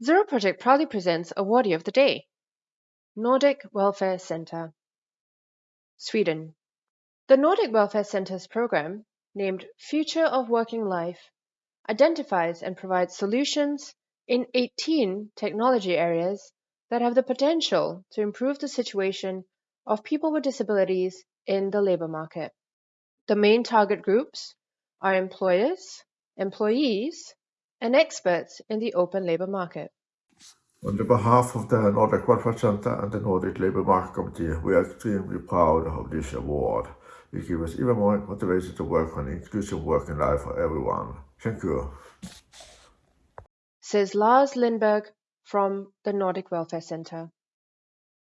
Zero Project proudly presents Awardee of the Day Nordic Welfare Center, Sweden. The Nordic Welfare Center's program, named Future of Working Life, identifies and provides solutions in 18 technology areas that have the potential to improve the situation of people with disabilities in the labor market. The main target groups are employers, employees, and experts in the open labor market. On the behalf of the Nordic Welfare Center and the Nordic Labour Market Committee, we are extremely proud of this award. It gives us even more motivation to work on inclusive working life for everyone. Thank you. Says Lars Lindberg from the Nordic Welfare Center.